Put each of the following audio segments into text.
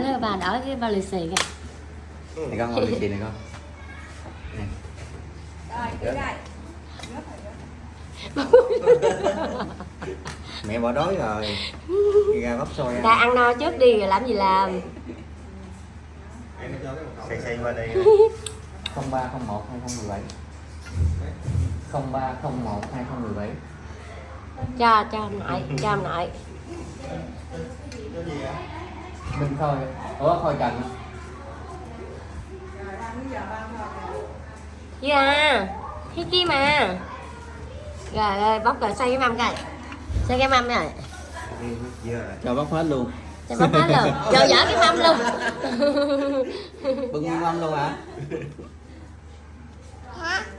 đỡ bà đỡ cái bao lì xì kìa. Này con ngồi lì xì này con. Nè. mẹ bỏ đói rồi. Đi ra bắp xôi ta ăn no trước đi rồi làm gì làm? Xây xây qua đây. 0301 2017 0301 2017 cho cho nội cho nội Minh Khôi Ủa Khôi Trần dạ. Thấy kia mà. Rồi rồi bóc rồi xoay cái mâm coi xoay cái mâm rồi cho bóc hết luôn. Cho bóc hết luôn. Cho dở cái mâm luôn. Bưng mâm luôn hả?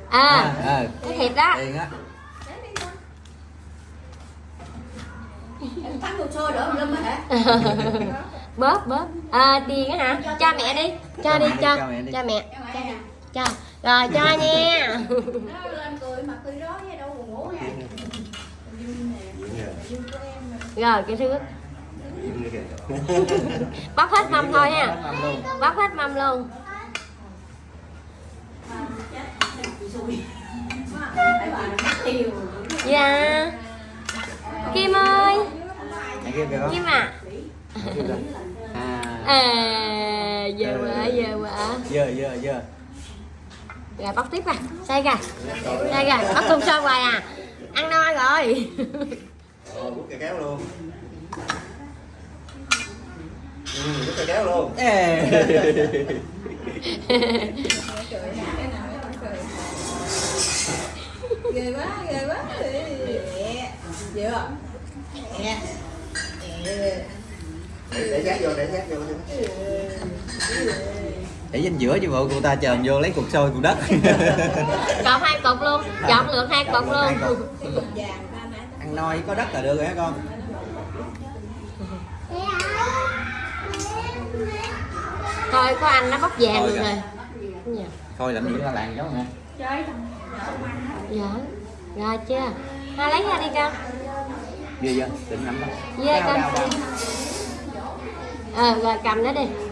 À à cái thiệt đó. Á. Thắng đồ xôi đỡ lâm hả? bóp bóp. À tiền á hả? Cho mẹ đi. cho đi cho. cho mẹ cho rồi cho nha. Nó lên cười mặt cười đó với đâu buồn ngủ nè. rồi cái thứ bóc hết mâm thôi ha. Bóc hết mâm luôn. Phải bà mất tiêu. dạ. Kim ơi. Kim à. À giờ quá giờ quá giờ giờ giờ. Rồi bóc tiếp à xây kìa. Xây kìa. Bóc cùng sơn hoài à. Ăn no rồi. Ồ, bút cây kéo luôn. Ừ, bút cây kéo luôn. Ê. Ghê quá, ghê quá. Mẹ. Chưa? Mẹ. Để giác vô để giác vô để danh giữa chứ bộ cô ta chờ vô lấy cục sôi cục đất. Chọn hai cục luôn chọn lượt hai cục luôn. Cục. Ăn no có đất là được rồi hả con? Thôi có anh nó bóc vàng Thôi rồi. Nè thôi làm gì la làng cháu nè dạ. Rồi chưa? Hai lấy ra đi con. Giờ giờ định nắm đó. Đau, con đau, ờ rồi cầm nó đi.